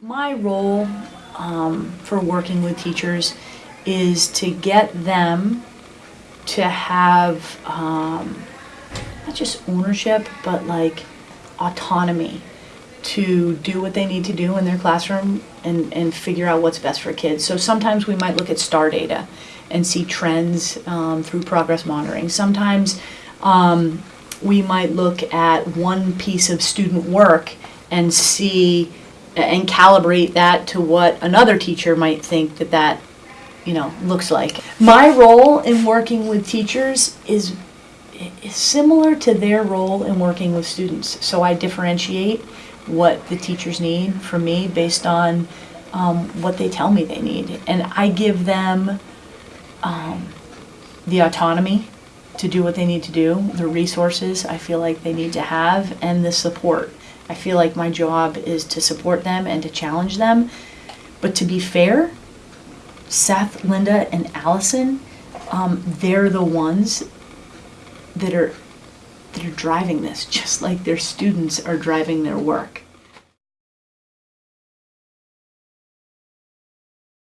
My role um, for working with teachers is to get them to have um, not just ownership, but like autonomy to do what they need to do in their classroom and, and figure out what's best for kids. So sometimes we might look at star data and see trends um, through progress monitoring. Sometimes um, we might look at one piece of student work and see and calibrate that to what another teacher might think that that you know looks like. My role in working with teachers is is similar to their role in working with students. So I differentiate what the teachers need from me based on um, what they tell me they need, and I give them um, the autonomy to do what they need to do, the resources I feel like they need to have, and the support. I feel like my job is to support them and to challenge them. But to be fair, Seth, Linda, and Allison, um, they're the ones that are that are driving this, just like their students are driving their work.